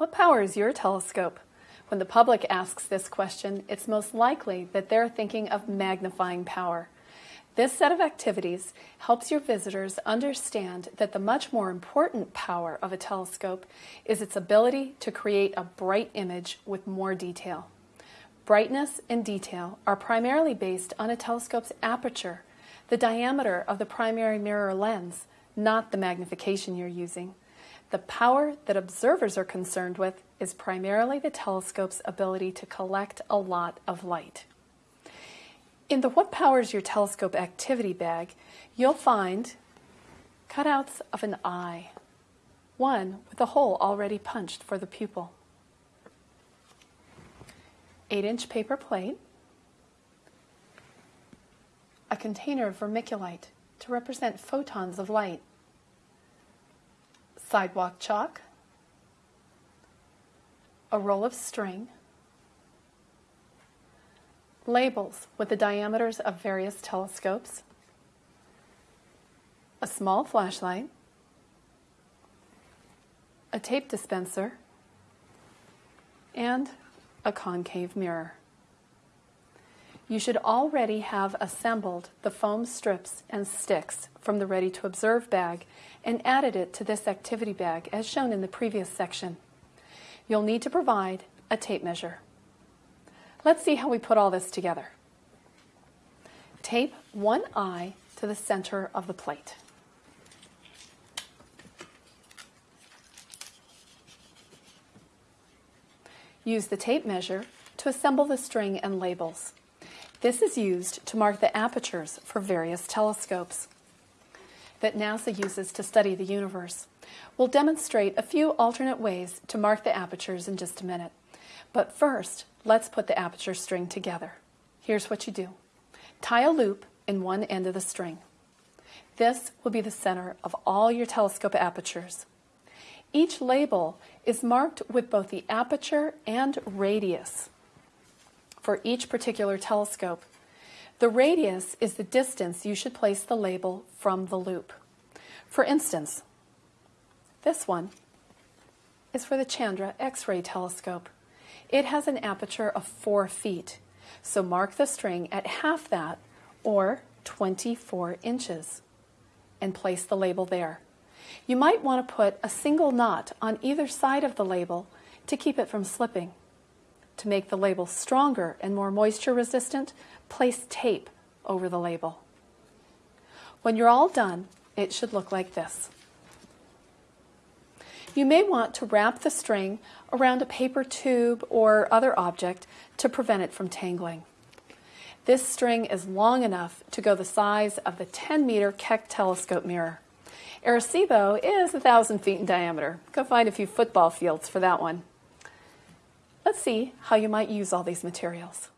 What powers your telescope? When the public asks this question, it's most likely that they're thinking of magnifying power. This set of activities helps your visitors understand that the much more important power of a telescope is its ability to create a bright image with more detail. Brightness and detail are primarily based on a telescope's aperture, the diameter of the primary mirror lens, not the magnification you're using. The power that observers are concerned with is primarily the telescope's ability to collect a lot of light. In the What Powers Your Telescope activity bag, you'll find cutouts of an eye, one with a hole already punched for the pupil, 8-inch paper plate, a container of vermiculite to represent photons of light, sidewalk chalk, a roll of string, labels with the diameters of various telescopes, a small flashlight, a tape dispenser, and a concave mirror. You should already have assembled the foam strips and sticks from the Ready to Observe bag and added it to this activity bag as shown in the previous section. You'll need to provide a tape measure. Let's see how we put all this together. Tape one eye to the center of the plate. Use the tape measure to assemble the string and labels. This is used to mark the apertures for various telescopes that NASA uses to study the universe. We'll demonstrate a few alternate ways to mark the apertures in just a minute. But first, let's put the aperture string together. Here's what you do. Tie a loop in one end of the string. This will be the center of all your telescope apertures. Each label is marked with both the aperture and radius for each particular telescope. The radius is the distance you should place the label from the loop. For instance, this one is for the Chandra X-ray telescope. It has an aperture of 4 feet, so mark the string at half that, or 24 inches, and place the label there. You might want to put a single knot on either side of the label to keep it from slipping. To make the label stronger and more moisture resistant, place tape over the label. When you're all done, it should look like this. You may want to wrap the string around a paper tube or other object to prevent it from tangling. This string is long enough to go the size of the 10 meter Keck telescope mirror. Arecibo is 1,000 feet in diameter. Go find a few football fields for that one. Let's see how you might use all these materials.